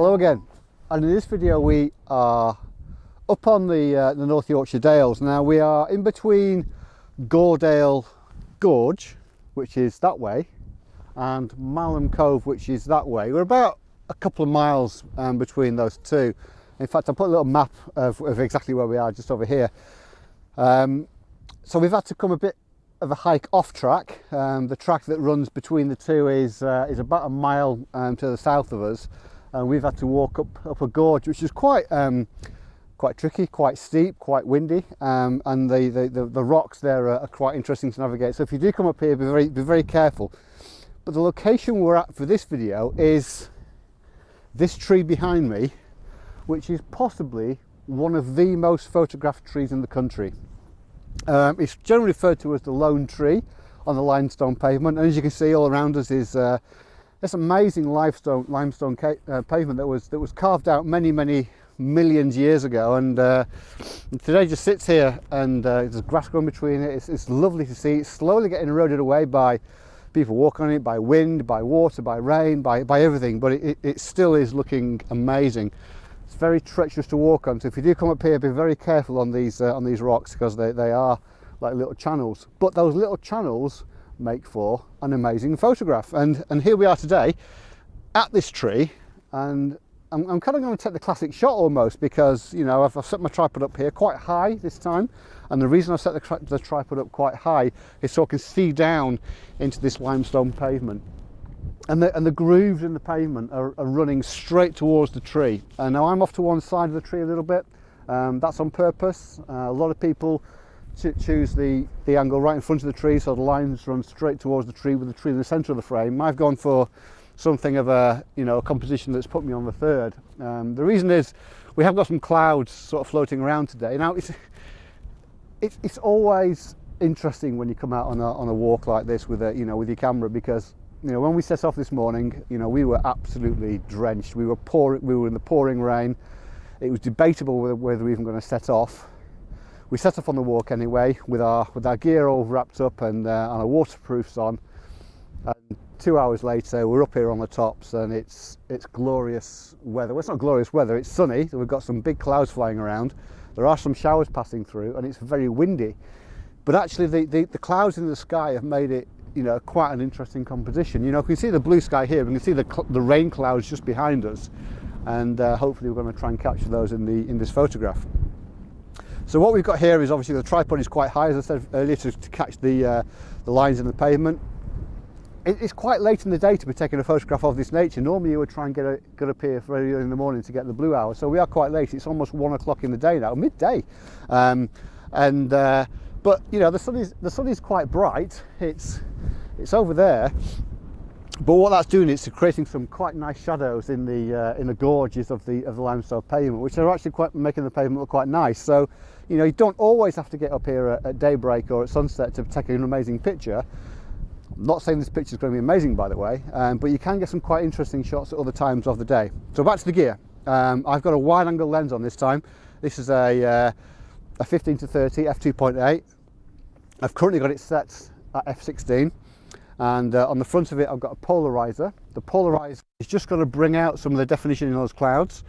Hello again and in this video we are up on the, uh, the North Yorkshire Dales. Now we are in between Gordale Gorge which is that way and Malham Cove which is that way. We're about a couple of miles um, between those two. In fact I put a little map of, of exactly where we are just over here. Um, so we've had to come a bit of a hike off track. Um, the track that runs between the two is, uh, is about a mile um, to the south of us and we've had to walk up up a gorge which is quite um, quite tricky quite steep quite windy um, and the, the, the the rocks there are, are, quite interesting to navigate. So if you do come up here be very be very careful. But the location we're at for this video is this tree behind me which is possibly one of the most photographed trees in the country. Um, it's generally referred to as the lone tree on the limestone pavement and as you can see all around us is uh, this amazing limestone limestone uh, pavement that was that was carved out many many millions years ago. And, uh, today just sits here and uh, there's grass growing between it. It's, it's, lovely to see. It's slowly getting eroded away by people walking on it by wind by water by rain by, by everything. But it, it still is looking amazing. It's very treacherous to walk on. So if you do come up here be very careful on these uh, on these rocks because they, they are like little channels. But those little channels make for an amazing photograph. And, and here we are today at this tree and I'm, I'm kind of going to take the classic shot almost because, you know, I've, I've, set my tripod up here quite high this time. And the reason I've set the, the tripod up quite high is so I can see down into this limestone pavement. And the, and the grooves in the pavement are, are running straight towards the tree. And now I'm off to one side of the tree a little bit. Um, that's on purpose. Uh, a lot of people choose the, the angle right in front of the tree so the lines run straight towards the tree with the tree in the centre of the frame. I've gone for something of a you know a composition that's put me on the third. Um, the reason is we have got some clouds sort of floating around today. Now it's it's, it's always interesting when you come out on a, on a walk like this with a you know with your camera because you know when we set off this morning you know we were absolutely drenched. We were pouring we were in the pouring rain. It was debatable whether, whether we were even going to set off. We set off on the walk anyway with our with our gear all wrapped up and, uh, and our waterproofs on. And two hours later we're up here on the tops and it's it's glorious weather. Well it's not glorious weather it's sunny so we've got some big clouds flying around. There are some showers passing through and it's very windy. But actually the, the, the clouds in the sky have made it you know quite an interesting composition. You know we can see the blue sky here we can see the, the rain clouds just behind us. And uh, hopefully we're going to try and capture those in the in this photograph so what we've got here is obviously the tripod is quite high, as I said earlier, to, to catch the, uh, the lines in the pavement. It, it's quite late in the day to be taking a photograph of this nature. Normally you would try and get, a, get up here very early in the morning to get the blue hour. So we are quite late. It's almost one o'clock in the day now, midday. Um, and uh, but you know the sun is the sun is quite bright. It's it's over there but what that's doing is creating some quite nice shadows in the uh, in the gorges of the of the limestone pavement which are actually quite making the pavement look quite nice. So you know you don't always have to get up here at, at daybreak or at sunset to take an amazing picture. I'm not saying this picture is going to be amazing by the way um, but you can get some quite interesting shots at other times of the day. So back to the gear. Um, I've got a wide angle lens on this time. This is a uh, a 15 to 30 f2.8 I've currently got it set at f16 and uh, on the front of it I've got a polarizer. The polarizer is just going to bring out some of the definition in those clouds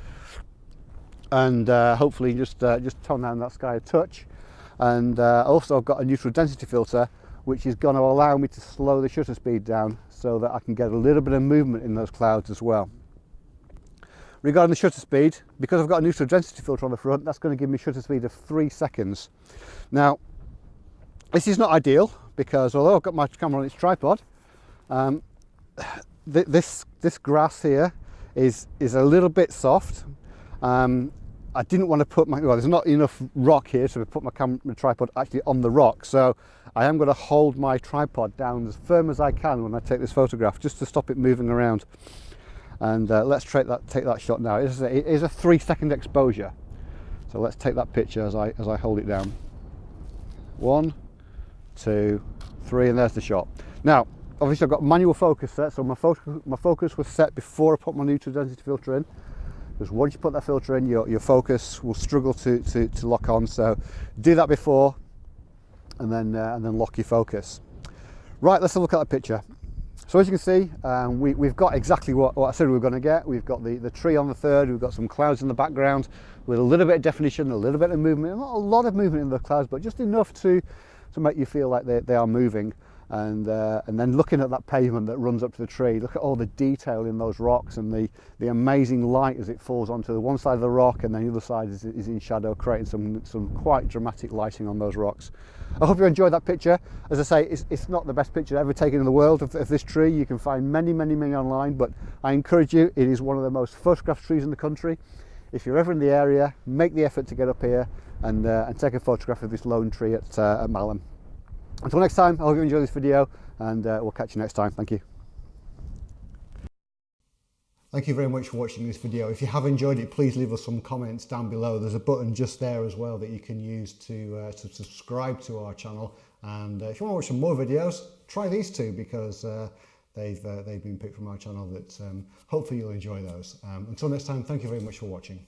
and uh, hopefully just uh, just tone down that sky a touch and uh, also I've got a neutral density filter which is going to allow me to slow the shutter speed down so that I can get a little bit of movement in those clouds as well. Regarding the shutter speed, because I've got a neutral density filter on the front, that's going to give me shutter speed of three seconds. Now, this is not ideal because although I've got my camera on its tripod, um, th this this grass here is is a little bit soft. Um, I didn't want to put my well, there's not enough rock here to put my camera tripod actually on the rock, so I am going to hold my tripod down as firm as I can when I take this photograph, just to stop it moving around. And uh, let's take that take that shot now. It is, a, it is a three second exposure, so let's take that picture as I as I hold it down. One, two, three, and there's the shot. Now, obviously I've got manual focus set, so my focus, my focus was set before I put my neutral density filter in. Because once you put that filter in, your, your focus will struggle to, to, to lock on. So do that before and then, uh, and then lock your focus. Right, let's have a look at that picture. So as you can see, um, we, have got exactly what, what, I said we were going to get. We've got the, the tree on the third, we've got some clouds in the background with a little bit of definition, a little bit of movement, not a lot of movement in the clouds, but just enough to, to make you feel like they, they are moving. And uh, and then looking at that pavement that runs up to the tree look at all the detail in those rocks and the the amazing light as it falls onto the one side of the rock and then the other side is, is in shadow creating some some quite dramatic lighting on those rocks. I hope you enjoyed that picture. As I say it's, it's not the best picture ever taken in the world of, of this tree. You can find many many many online but I encourage you it is one of the most photographed trees in the country if you're ever in the area make the effort to get up here and, uh, and take a photograph of this lone tree at, uh, at Malham until next time, I hope you enjoy this video and uh, we'll catch you next time. Thank you. Thank you very much for watching this video. If you have enjoyed it, please leave us some comments down below. There's a button just there as well that you can use to, uh, to subscribe to our channel. And uh, if you want to watch some more videos, try these two because uh, they've, uh, they've been picked from our channel that um, hopefully you'll enjoy those. Um, until next time, thank you very much for watching.